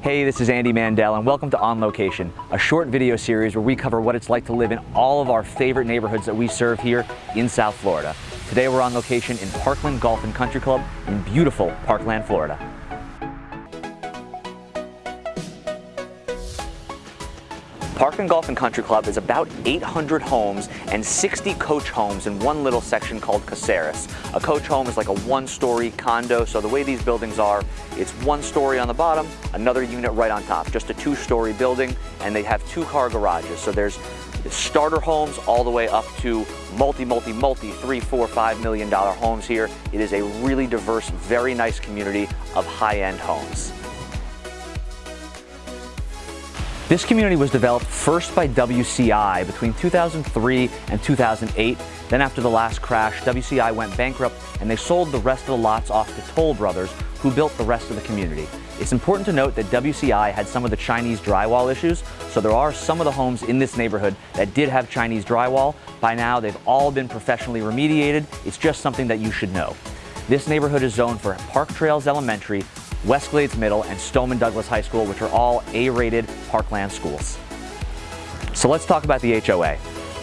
Hey, this is Andy Mandel and welcome to On Location, a short video series where we cover what it's like to live in all of our favorite neighborhoods that we serve here in South Florida. Today we're on location in Parkland Golf and Country Club in beautiful Parkland, Florida. Parkland Golf and Country Club is about 800 homes and 60 coach homes in one little section called Caceres. A coach home is like a one-story condo, so the way these buildings are, it's one story on the bottom, another unit right on top, just a two-story building, and they have two-car garages. So there's starter homes all the way up to multi, multi, multi, three, four, five million dollar homes here. It is a really diverse, very nice community of high-end homes. This community was developed first by WCI between 2003 and 2008. Then after the last crash, WCI went bankrupt and they sold the rest of the lots off to Toll Brothers, who built the rest of the community. It's important to note that WCI had some of the Chinese drywall issues, so there are some of the homes in this neighborhood that did have Chinese drywall. By now, they've all been professionally remediated. It's just something that you should know. This neighborhood is zoned for Park Trails Elementary, West Glades Middle, and Stoneman Douglas High School, which are all A-rated parkland schools. So let's talk about the HOA.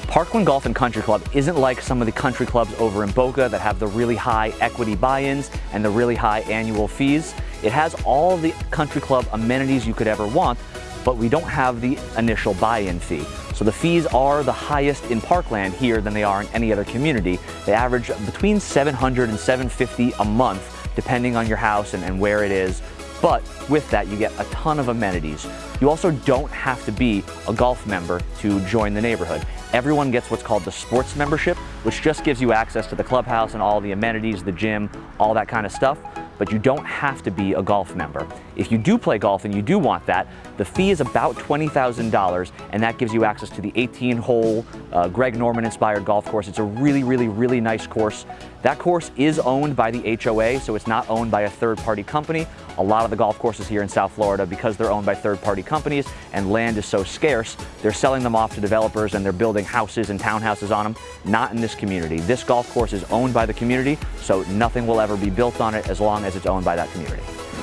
Parkland Golf and Country Club isn't like some of the country clubs over in Boca that have the really high equity buy-ins and the really high annual fees. It has all the country club amenities you could ever want, but we don't have the initial buy-in fee. So the fees are the highest in Parkland here than they are in any other community. They average between 700 and 750 a month depending on your house and, and where it is. But with that, you get a ton of amenities. You also don't have to be a golf member to join the neighborhood. Everyone gets what's called the sports membership, which just gives you access to the clubhouse and all the amenities, the gym, all that kind of stuff but you don't have to be a golf member. If you do play golf and you do want that, the fee is about $20,000 and that gives you access to the 18-hole uh, Greg Norman inspired golf course. It's a really, really, really nice course. That course is owned by the HOA, so it's not owned by a third-party company. A lot of the golf courses here in South Florida, because they're owned by third-party companies and land is so scarce, they're selling them off to developers and they're building houses and townhouses on them. Not in this community. This golf course is owned by the community, so nothing will ever be built on it as long as it's owned by that community.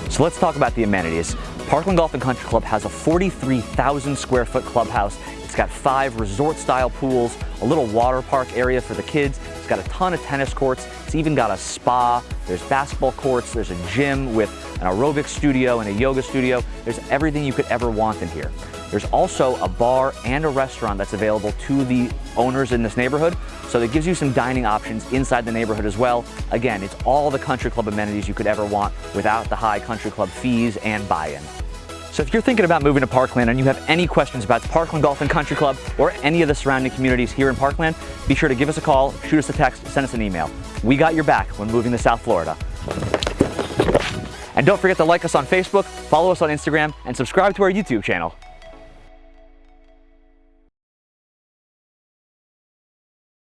So let's talk about the amenities. Parkland Golf and Country Club has a 43,000 square foot clubhouse. It's got five resort style pools, a little water park area for the kids. It's got a ton of tennis courts. It's even got a spa. There's basketball courts. There's a gym with an aerobic studio and a yoga studio. There's everything you could ever want in here. There's also a bar and a restaurant that's available to the owners in this neighborhood. So that gives you some dining options inside the neighborhood as well. Again, it's all the country club amenities you could ever want without the high country club fees and buy-in. So if you're thinking about moving to Parkland and you have any questions about Parkland Golf and Country Club or any of the surrounding communities here in Parkland, be sure to give us a call, shoot us a text, send us an email. We got your back when moving to South Florida. And don't forget to like us on Facebook, follow us on Instagram, and subscribe to our YouTube channel.